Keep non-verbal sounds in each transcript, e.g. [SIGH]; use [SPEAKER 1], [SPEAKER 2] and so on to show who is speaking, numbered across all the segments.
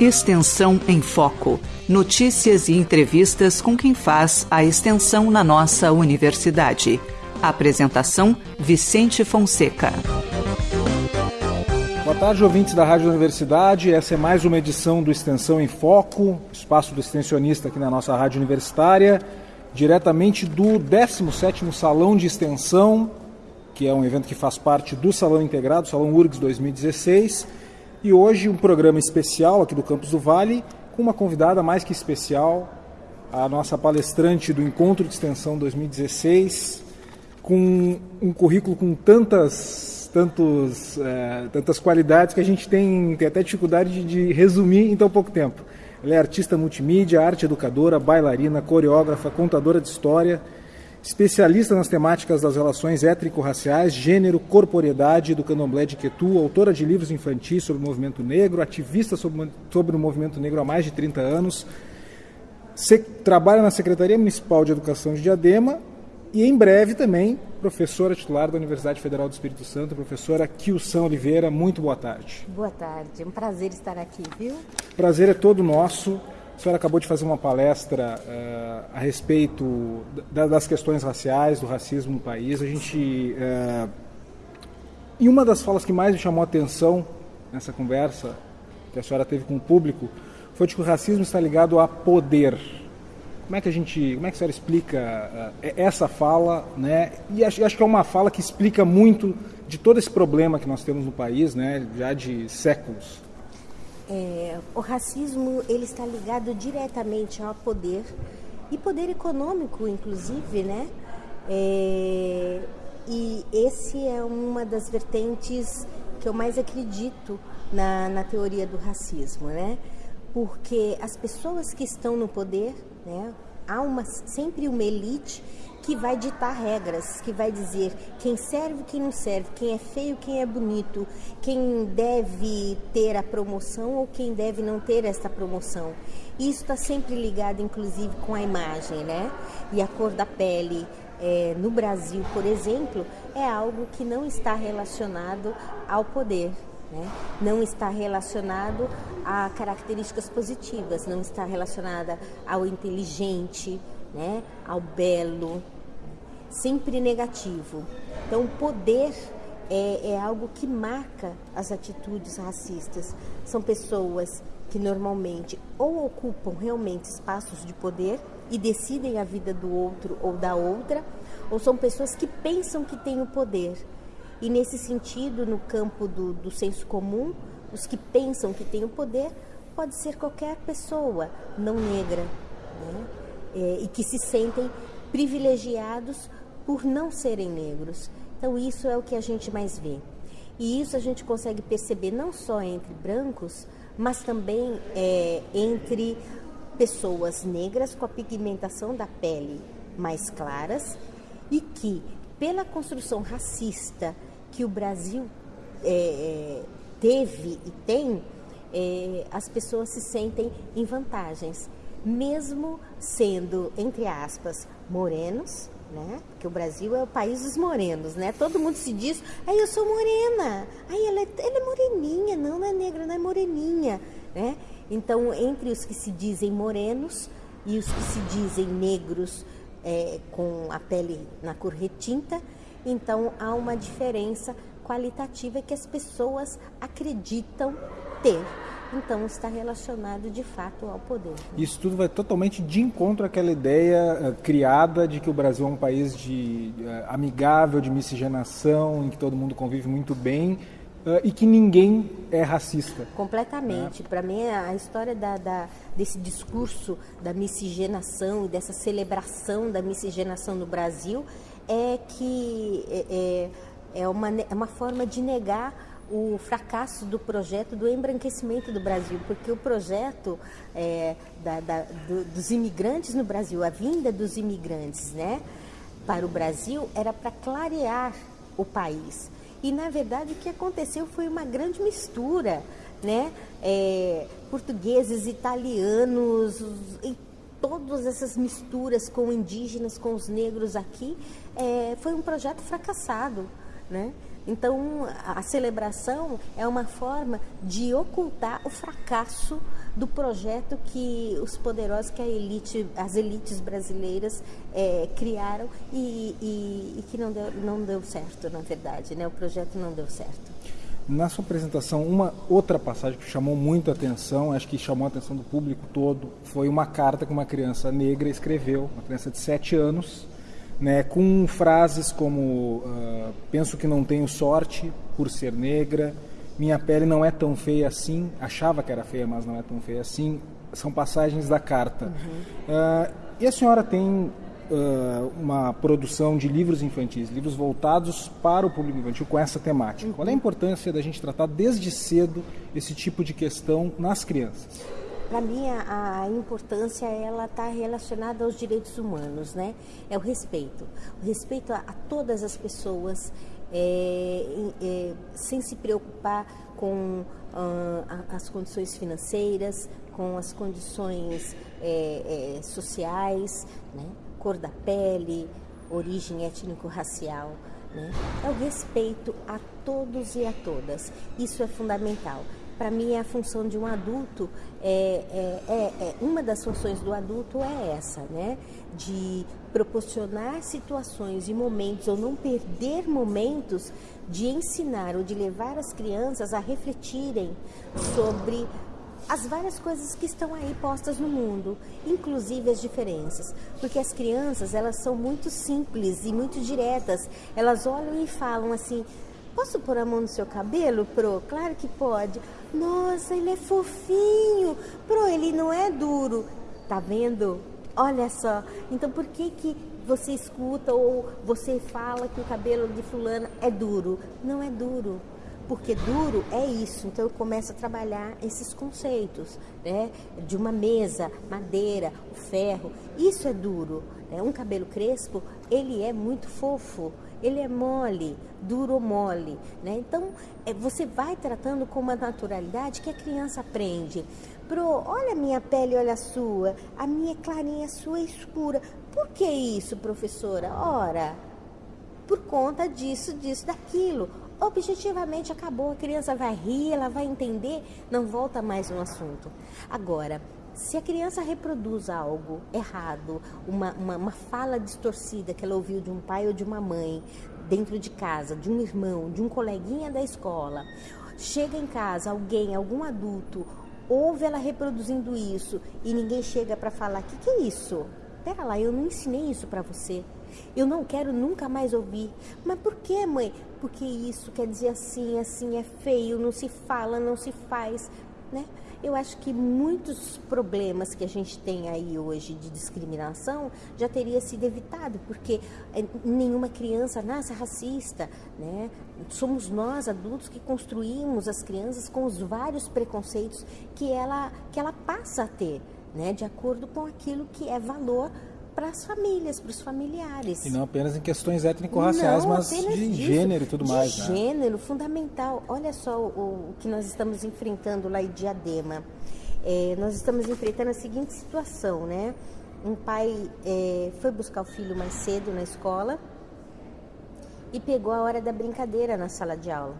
[SPEAKER 1] Extensão em Foco. Notícias e entrevistas com quem faz a extensão na nossa universidade. Apresentação: Vicente Fonseca.
[SPEAKER 2] Boa tarde, ouvintes da Rádio Universidade. Essa é mais uma edição do Extensão em Foco, espaço do extensionista aqui na nossa rádio universitária, diretamente do 17º Salão de Extensão, que é um evento que faz parte do Salão Integrado, Salão URGS 2016 e hoje um programa especial aqui do Campus do Vale com uma convidada mais que especial, a nossa palestrante do Encontro de Extensão 2016, com um currículo com tantas, tantos, é, tantas qualidades que a gente tem, tem até dificuldade de, de resumir em tão pouco tempo. Ela é artista multimídia, arte educadora, bailarina, coreógrafa, contadora de história, especialista nas temáticas das relações étnico-raciais, gênero, corporeidade do candomblé de Quetu, autora de livros infantis sobre o movimento negro, ativista sobre, sobre o movimento negro há mais de 30 anos, se, trabalha na Secretaria Municipal de Educação de Diadema e em breve também professora titular da Universidade Federal do Espírito Santo, professora Kilson Oliveira. Muito boa tarde.
[SPEAKER 3] Boa tarde, é um prazer estar aqui, viu?
[SPEAKER 2] Prazer é todo nosso. A senhora acabou de fazer uma palestra uh, a respeito da, das questões raciais, do racismo no país. A gente. Uh, e uma das falas que mais me chamou a atenção nessa conversa que a senhora teve com o público foi de que o racismo está ligado a poder. Como é que a gente, como é que a senhora explica uh, essa fala, né? E acho, acho que é uma fala que explica muito de todo esse problema que nós temos no país, né? Já de séculos.
[SPEAKER 3] É, o racismo ele está ligado diretamente ao poder e poder econômico, inclusive, né? É, e esse é uma das vertentes que eu mais acredito na, na teoria do racismo, né? Porque as pessoas que estão no poder, né? Há uma, sempre uma elite que vai ditar regras, que vai dizer quem serve, quem não serve, quem é feio, quem é bonito, quem deve ter a promoção ou quem deve não ter esta promoção. Isso está sempre ligado, inclusive, com a imagem, né? E a cor da pele. É, no Brasil, por exemplo, é algo que não está relacionado ao poder, né? não está relacionado a características positivas, não está relacionada ao inteligente, né, ao belo, sempre negativo. Então, o poder é, é algo que marca as atitudes racistas. São pessoas que normalmente ou ocupam realmente espaços de poder e decidem a vida do outro ou da outra, ou são pessoas que pensam que têm o poder. E nesse sentido, no campo do, do senso comum, os que pensam que têm o poder pode ser qualquer pessoa não negra. Né? É, e que se sentem privilegiados por não serem negros. Então, isso é o que a gente mais vê. E isso a gente consegue perceber não só entre brancos, mas também é, entre pessoas negras com a pigmentação da pele mais claras e que, pela construção racista que o Brasil é, é teve e tem, é, as pessoas se sentem em vantagens mesmo sendo, entre aspas, morenos, né? Porque o Brasil é o país dos morenos, né? Todo mundo se diz, aí eu sou morena, aí ela é, ela é moreninha, não, não é negra, não é moreninha, né? Então, entre os que se dizem morenos e os que se dizem negros é, com a pele na cor retinta, então há uma diferença qualitativa que as pessoas acreditam ter então está relacionado de fato ao poder.
[SPEAKER 2] Isso tudo vai totalmente de encontro àquela ideia uh, criada de que o Brasil é um país de uh, amigável, de miscigenação, em que todo mundo convive muito bem. Uh, e que ninguém é racista.
[SPEAKER 3] Completamente. Né? Para mim, a história da, da, desse discurso da miscigenação e dessa celebração da miscigenação no Brasil é que é, é, é uma, é uma forma de negar o fracasso do projeto do embranquecimento do Brasil, porque o projeto é, da, da, do, dos imigrantes no Brasil, a vinda dos imigrantes né, para o Brasil, era para clarear o país. E, na verdade, o que aconteceu foi uma grande mistura, né? É, portugueses, italianos, e todas essas misturas com indígenas, com os negros aqui, é, foi um projeto fracassado, né? Então, a celebração é uma forma de ocultar o fracasso do projeto que os poderosos, que elite, as elites brasileiras é, criaram e, e, e, que não deu, não deu certo, na verdade, né? O projeto não deu certo.
[SPEAKER 2] Na sua apresentação, uma outra passagem que chamou muito a atenção, acho que chamou a atenção do público todo, foi uma carta que uma criança negra escreveu, uma criança de 7 anos, né, com frases como uh, penso que não tenho sorte por ser negra, minha pele não é tão feia assim, achava que era feia, mas não é tão feia assim, são passagens da carta. Uhum. Uh, e a senhora tem uh, uma produção de livros infantis, livros voltados para o público infantil com essa temática. Uhum. Qual é a importância da gente tratar desde cedo esse tipo de questão nas crianças?
[SPEAKER 3] Para mim, a, importância ela está relacionada aos direitos humanos, né? É o respeito, o respeito a, a todas as pessoas, é, é, sem se preocupar com as condições financeiras, com as condições é, é, sociais, né? cor da pele, origem étnico-racial. Né? É o respeito a todos e a todas. Isso é fundamental para mim a função de um adulto é, é, é, é, uma das funções do adulto é essa, né? De proporcionar situações e momentos ou não perder momentos de ensinar ou de levar as crianças a refletirem sobre as várias coisas que estão aí postas no mundo, inclusive as diferenças, porque as crianças elas são muito simples e muito diretas. Elas olham e falam assim: Posso pôr a mão no seu cabelo, Pro? Claro que pode. Nossa, ele é fofinho. Pro, ele não é duro. Tá vendo? Olha só. Então por que que você escuta ou você fala que o cabelo de fulana é duro? Não é duro porque duro é isso. Então eu começo a trabalhar esses conceitos, né? De uma mesa, madeira, o ferro, isso é duro. Né? Um cabelo crespo, ele é muito fofo, ele é mole, duro mole, né? Então é, você vai tratando com uma naturalidade que a criança aprende. Pro, olha a minha pele, olha a sua, a minha é clarinha, a sua é escura. Por que isso, professora? Ora, por conta disso, disso, daquilo objetivamente acabou. A criança vai rir, ela vai entender, não volta mais no assunto. Agora, se a criança reproduz algo errado, uma, uma, uma, fala distorcida que ela ouviu de um pai ou de uma mãe, dentro de casa, de um irmão, de um coleguinha da escola, chega em casa alguém, algum adulto, ouve ela reproduzindo isso e ninguém chega para falar: o que, que é isso? Pera lá, eu não ensinei isso para você. Eu não quero nunca mais ouvir. Mas por que, mãe? Porque isso quer dizer assim, assim é feio, não se fala, não se faz, né? Eu acho que muitos problemas que a gente tem aí hoje de discriminação já teria sido evitado, porque eh, nenhuma criança nasce racista, né? Somos nós adultos que construímos as crianças com os vários preconceitos que ela que ela passa a ter, né? De acordo com aquilo que é valor para as famílias, para os familiares.
[SPEAKER 2] E não apenas em questões étnico-raciais, mas de disso, gênero e tudo
[SPEAKER 3] de
[SPEAKER 2] mais.
[SPEAKER 3] De né? gênero, fundamental. Olha só o, o, que nós estamos enfrentando lá em Diadema. É, nós estamos enfrentando a seguinte situação, né? Um pai é, foi buscar o filho mais cedo na escola e pegou a hora da brincadeira na sala de aula.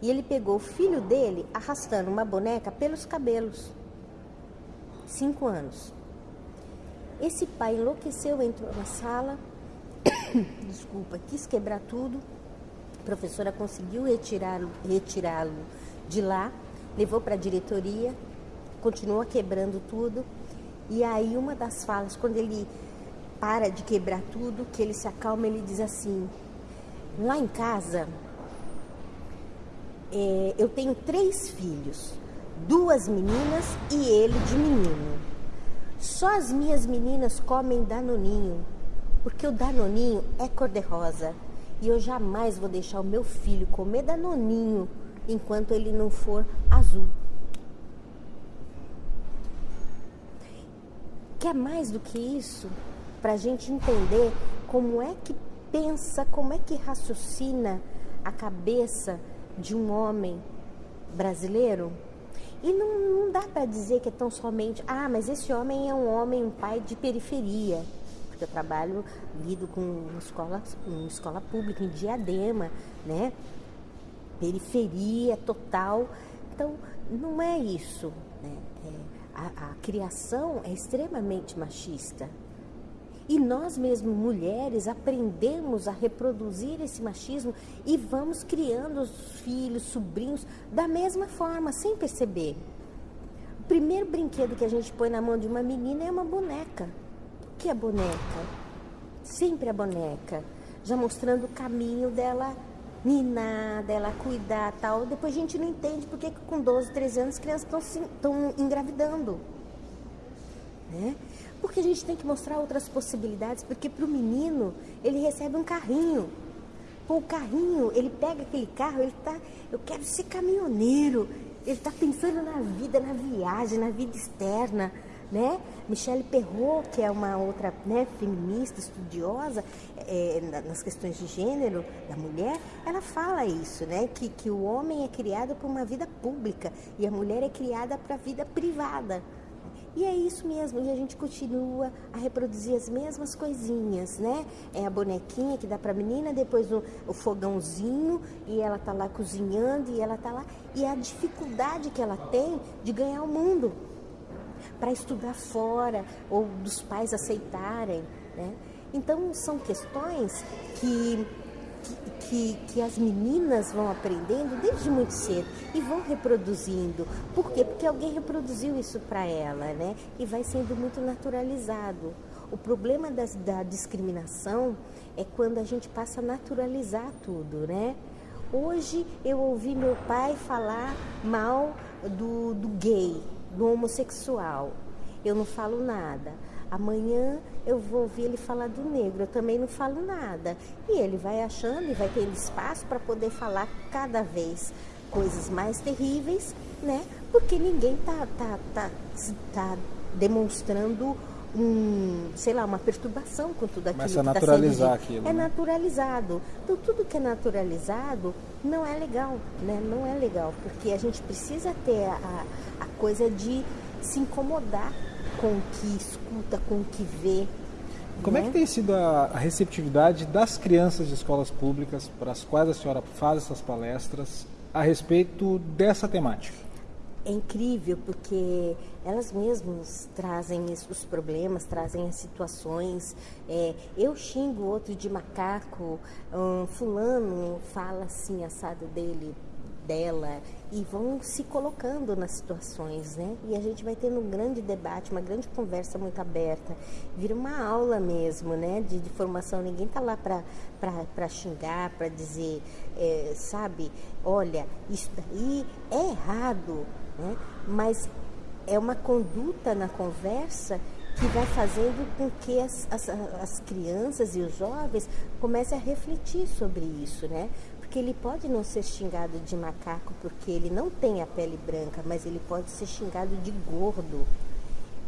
[SPEAKER 3] E ele pegou o filho dele arrastando uma boneca pelos cabelos. Cinco anos. Esse pai enlouqueceu, entrou na sala, [COUGHS] desculpa, quis quebrar tudo. A professora conseguiu retirá-lo retirá de lá, levou para a diretoria, continua quebrando tudo. E aí uma das falas, quando ele para de quebrar tudo, que ele se acalma, ele diz assim: lá em casa é, eu tenho três filhos, duas meninas e ele de menino. Só as minhas meninas comem danoninho, porque o danoninho é cor-de-rosa. E eu jamais vou deixar o meu filho comer danoninho enquanto ele não for azul. Quer mais do que isso? Para a gente entender como é que pensa, como é que raciocina a cabeça de um homem brasileiro? E não, não dá para dizer que é tão somente, ah, mas esse homem é um homem, um pai de periferia. Porque eu trabalho, lido com uma escola, uma escola pública em Diadema, né? periferia total. Então, não é isso. Né? É, a, a criação é extremamente machista. E nós mesmo, mulheres, aprendemos a reproduzir esse machismo e vamos criando os filhos, sobrinhos da mesma forma, sem perceber. O primeiro brinquedo que a gente põe na mão de uma menina é uma boneca. O que é boneca? Sempre a boneca, já mostrando o caminho dela ninar, dela cuidar tal. Depois a gente não entende porque com 12, 13 anos as crianças estão engravidando. Né? Porque a gente tem que mostrar outras possibilidades, porque para o menino ele recebe um carrinho. Pô, o carrinho, ele pega aquele carro, ele tá, eu quero ser caminhoneiro. Ele está pensando na vida, na viagem, na vida externa né? Michelle Perrault, que é uma outra né, feminista, estudiosa é, nas questões de gênero da mulher, ela fala isso, né? Que, que o homem é criado para uma vida pública e a mulher é criada para a vida privada. E é isso mesmo, e a gente continua a reproduzir as mesmas coisinhas, né? É a bonequinha que dá para a menina, depois o, o, fogãozinho, e ela tá lá cozinhando, e ela tá lá. E a dificuldade que ela tem de ganhar o mundo para estudar fora ou dos pais aceitarem. Né? Então, são questões que, que, que, as meninas vão aprendendo desde muito cedo e vão reproduzindo. Por quê? Porque alguém reproduziu isso para ela né? e vai sendo muito naturalizado. O problema das, da discriminação é quando a gente passa a naturalizar tudo, né? Hoje eu ouvi meu pai falar mal do, do gay, do homossexual. Eu não falo nada. Amanhã eu vou ouvir ele falar do negro, eu também não falo nada. E ele vai achando e vai tendo espaço para poder falar cada vez coisas mais terríveis, né? Porque ninguém tá, tá, tá, tá demonstrando um, sei lá, uma perturbação com tudo aquilo.
[SPEAKER 2] Começa a tá naturalizar tá aquilo.
[SPEAKER 3] É né? naturalizado. Então tudo que é naturalizado não é legal, né? Não é legal, porque a gente precisa ter a, a coisa de se incomodar com o que escuta, com o que vê.
[SPEAKER 2] Como né? é que tem sido a, a receptividade das crianças de escolas públicas para as quais a senhora faz essas palestras a respeito dessa temática?
[SPEAKER 3] é incrível porque elas mesmas trazem os problemas, trazem as situações. É, eu xingo outro de macaco, um, fulano fala assim, assado dele, dela, e vão se colocando nas situações, né? E a gente vai tendo um grande debate, uma grande conversa muito aberta. Vira uma aula mesmo, né? De, de formação. Ninguém tá lá para xingar, para dizer, é, sabe, olha, isso daí é errado né? mas é uma conduta na conversa que vai fazendo com que as, as, as crianças e os jovens comecem a refletir sobre isso, né? Porque ele pode não ser xingado de macaco porque ele não tem a pele branca, mas ele pode ser xingado de gordo.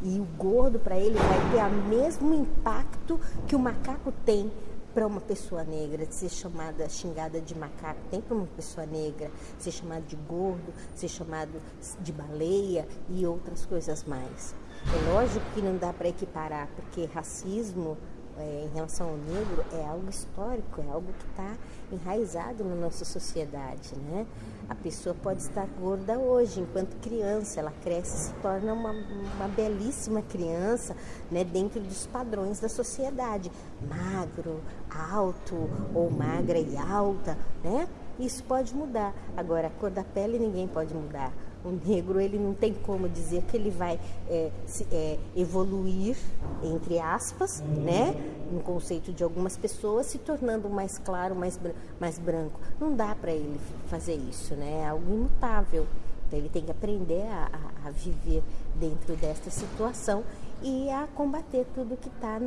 [SPEAKER 3] E o gordo para ele vai ter o mesmo impacto que o macaco tem para uma pessoa negra, de ser chamada, xingada de macaco, tem para uma pessoa negra ser chamada de gordo, ser chamado de baleia e outras coisas mais. É lógico que não dá para equiparar, porque racismo é, em relação ao negro é algo histórico, é algo que está enraizado na nossa sociedade, né? A pessoa pode estar gorda hoje, enquanto criança, ela cresce e se torna uma, uma belíssima criança, né? Dentro dos padrões da sociedade, magro, alto ou magra e alta, né? Isso pode mudar. Agora, a cor da pele ninguém pode mudar. O negro ele não tem como dizer que ele vai é, se, é, evoluir entre aspas, né, no conceito de algumas pessoas, se tornando mais claro, mais, mais branco. Não dá para ele fazer isso, né? É algo imutável. Então ele tem que aprender a, a, a viver dentro desta situação e a combater tudo que está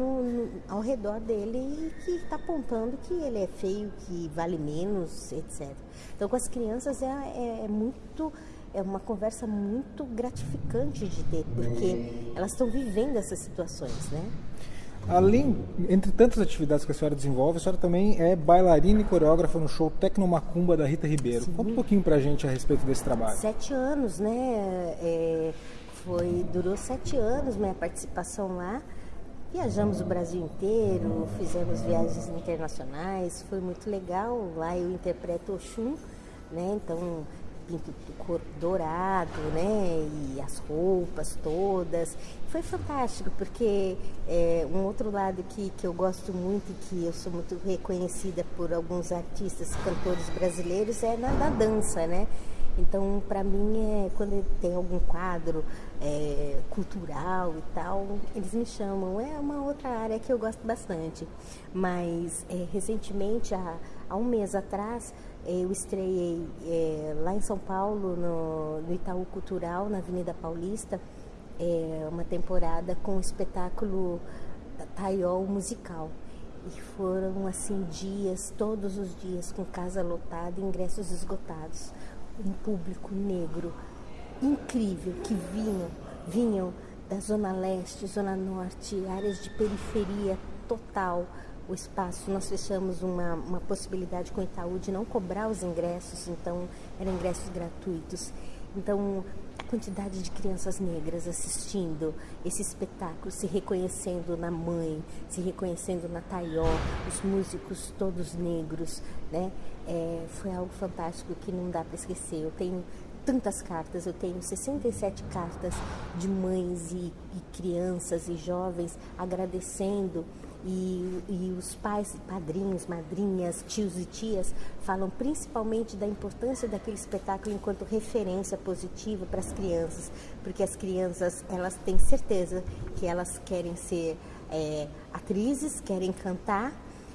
[SPEAKER 3] ao redor dele e que está apontando que ele é feio, que vale menos, etc. Então com as crianças é, é, é muito é uma conversa muito gratificante de ter, porque elas estão vivendo essas situações, né?
[SPEAKER 2] Além, entre tantas atividades que a senhora desenvolve, a senhora também é bailarina e coreógrafa no show Tecnomacumba da Rita Ribeiro. Sim. Conta um pouquinho pra gente a respeito desse trabalho.
[SPEAKER 3] Sete anos, né? É, foi, durou sete anos minha participação lá. Viajamos o Brasil inteiro, fizemos viagens internacionais, foi muito legal. Lá eu interpreto Oxum, né? Então pinto dourado, né? E as roupas todas. Foi fantástico, porque é, um outro lado que, que eu gosto muito e que eu sou muito reconhecida por alguns artistas, cantores brasileiros, é na, na dança, né? Então, para mim, é, quando tem algum quadro é, cultural e tal, eles me chamam. É uma outra área que eu gosto bastante. Mas, é, recentemente, há, há, um mês atrás, eu estreiei é, lá em São Paulo, no, no, Itaú Cultural, na Avenida Paulista, é, uma temporada com o espetáculo Taiol Musical. E foram, assim, dias, todos os dias, com casa lotada, ingressos esgotados um público negro incrível que vinham, vinham da zona leste, zona norte, áreas de periferia total. O espaço, nós fechamos uma, uma possibilidade com o Itaú de não cobrar os ingressos, então eram ingressos gratuitos. Então, a quantidade de crianças negras assistindo esse espetáculo, se reconhecendo na mãe, se reconhecendo na Taió, os músicos todos negros, né? É, foi algo fantástico que não dá para esquecer. Eu tenho tantas cartas, eu tenho 67 cartas de mães e, e crianças e jovens agradecendo e, e, os pais, padrinhos, madrinhas, tios e tias falam principalmente da importância daquele espetáculo enquanto referência positiva para as crianças, porque as crianças elas têm certeza que elas querem ser é, atrizes, querem cantar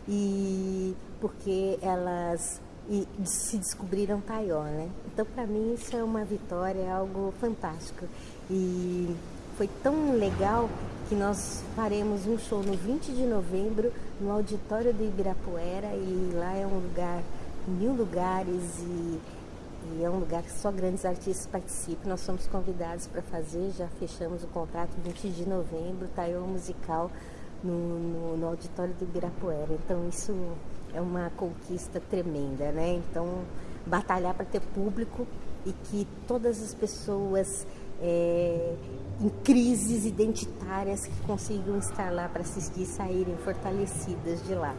[SPEAKER 3] e porque elas e se descobriram Taió, né? Então para mim isso é uma vitória, é algo fantástico e foi tão legal que nós faremos um show no 20 de novembro no auditório do Ibirapuera e lá é um lugar, mil lugares e, e é um lugar que só grandes artistas participam. Nós somos convidados para fazer, já fechamos o contrato 20 de novembro, Taiwan Musical no, no, no auditório do Ibirapuera. Então isso é uma conquista tremenda, né? Então batalhar para ter público e que todas as pessoas é, em crises identitárias que consigam estar lá para assistir e saírem fortalecidas de lá.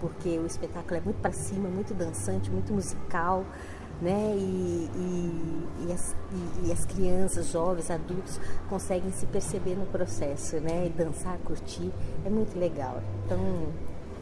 [SPEAKER 3] Porque o espetáculo é muito para cima, muito dançante, muito musical, né? E, e, e, as, e, as, crianças, jovens, adultos conseguem se perceber no processo, né? E dançar, curtir, é muito legal. Então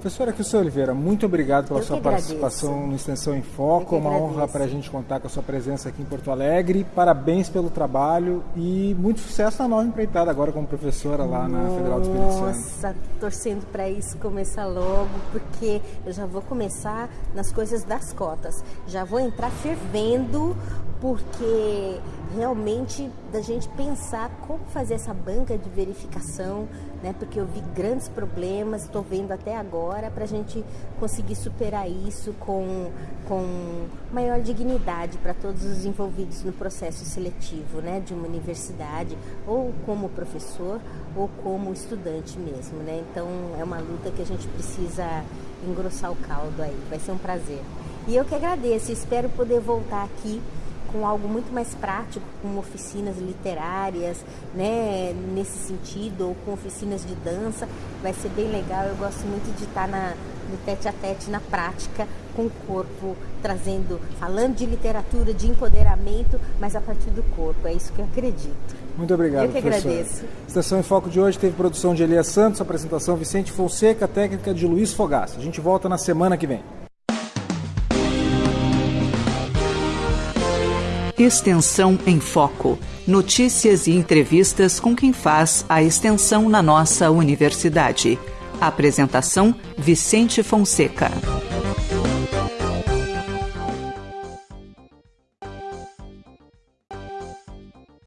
[SPEAKER 2] Professora Kilson Oliveira, muito obrigado pela sua participação no Extensão em Foco. É uma honra para a gente contar com a sua presença aqui em Porto Alegre. Parabéns pelo trabalho e muito sucesso na nova empreitada agora como professora lá na Federal do Espírito Santo.
[SPEAKER 3] Nossa, torcendo para isso começar logo, porque eu já vou começar nas coisas das cotas. Já vou entrar fervendo, porque realmente da gente pensar como fazer essa banca de verificação, né? Porque eu vi grandes problemas, estou vendo até agora para a gente conseguir superar isso com, com maior dignidade para todos os envolvidos no processo seletivo, né? De uma universidade, ou como professor, ou como estudante mesmo, né? Então é uma luta que a gente precisa engrossar o caldo aí. Vai ser um prazer. E eu que agradeço, espero poder voltar aqui com algo muito mais prático, com oficinas literárias, né, nesse sentido, ou com oficinas de dança, vai ser bem legal. Eu gosto muito de estar na, no tete a tete, na prática, com o corpo, trazendo, falando de literatura, de empoderamento, mas a partir do corpo. É isso que eu acredito.
[SPEAKER 2] Muito obrigado,
[SPEAKER 3] Eu que
[SPEAKER 2] professor.
[SPEAKER 3] agradeço.
[SPEAKER 2] Estação em Foco de hoje teve produção de Elias Santos, apresentação Vicente Fonseca, técnica de Luiz Fogaça. A gente volta na semana que vem.
[SPEAKER 1] Extensão em Foco. Notícias e entrevistas com quem faz a extensão na nossa universidade. Apresentação: Vicente Fonseca.